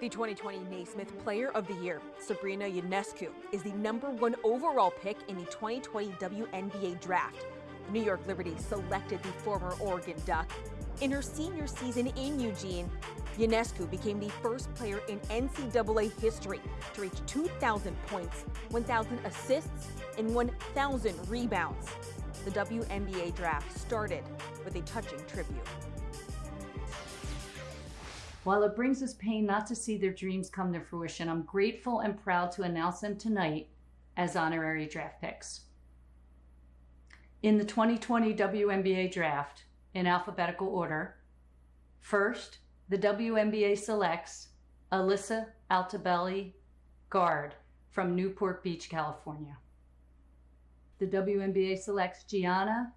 The 2020 Naismith Player of the Year, Sabrina Ionescu, is the number one overall pick in the 2020 WNBA draft. New York Liberty selected the former Oregon Duck. In her senior season in Eugene, Ionescu became the first player in NCAA history to reach 2,000 points, 1,000 assists, and 1,000 rebounds. The WNBA draft started with a touching tribute. While it brings us pain not to see their dreams come to fruition, I'm grateful and proud to announce them tonight as honorary draft picks. In the 2020 WNBA draft, in alphabetical order, first, the WNBA selects Alyssa Altobelli, guard from Newport Beach, California. The WNBA selects Gianna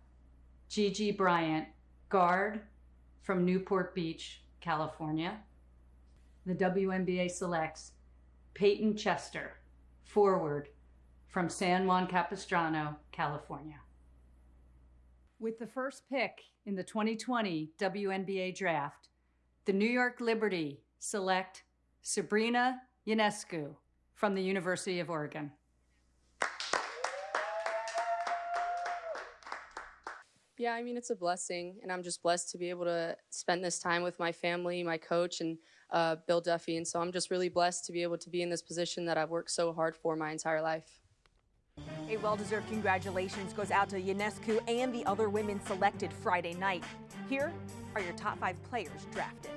Gigi Bryant, guard from Newport Beach, California. The WNBA selects Payton Chester, forward from San Juan Capistrano, California. With the first pick in the 2020 WNBA draft, the New York Liberty select Sabrina Ionescu from the University of Oregon. Yeah, I mean, it's a blessing, and I'm just blessed to be able to spend this time with my family, my coach, and uh, Bill Duffy. And so I'm just really blessed to be able to be in this position that I've worked so hard for my entire life. A well-deserved congratulations goes out to Ionescu and the other women selected Friday night. Here are your top five players drafted.